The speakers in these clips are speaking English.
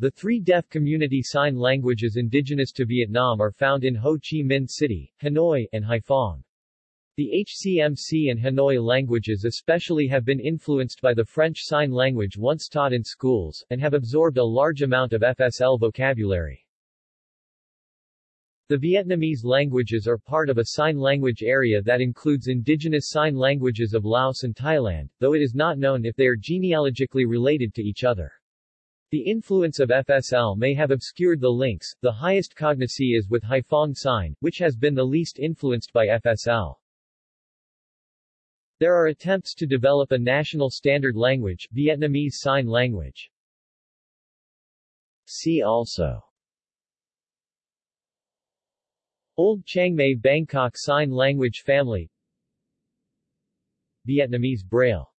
The three deaf community sign languages indigenous to Vietnam are found in Ho Chi Minh City, Hanoi, and Haiphong. The HCMC and Hanoi languages especially have been influenced by the French Sign Language once taught in schools, and have absorbed a large amount of FSL vocabulary. The Vietnamese languages are part of a sign language area that includes indigenous sign languages of Laos and Thailand, though it is not known if they are genealogically related to each other. The influence of FSL may have obscured the links, the highest cognacy is with Haiphong sign, which has been the least influenced by FSL. There are attempts to develop a national standard language, Vietnamese Sign Language. See also Old Chiang Mai Bangkok Sign Language Family Vietnamese Braille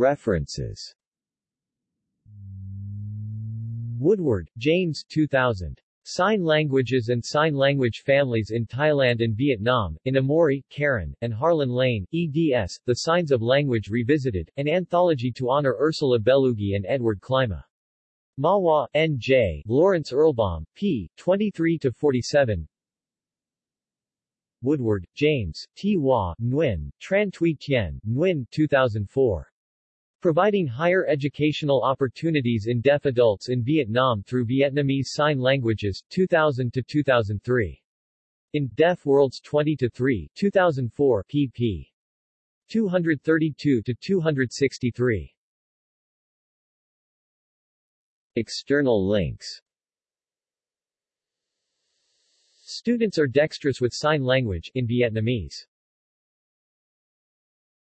References Woodward, James 2000. Sign Languages and Sign Language Families in Thailand and Vietnam, in Emmorey, Karen, and Harlan Lane, eds, The Signs of Language Revisited, an anthology to honor Ursula Bellugi and Edward Klima. Mahwah, N.J., Lawrence Erlbaum, p. 23-47 Woodward, James, T. Hua, Nguyen, Tran Thuy Tien, Nguyen, 2004. Providing higher educational opportunities in deaf adults in Vietnam through Vietnamese Sign Languages, 2000 to 2003. In Deaf Worlds 20 to 3, 2004, pp. 232 to 263. External links Students are dexterous with sign language in Vietnamese.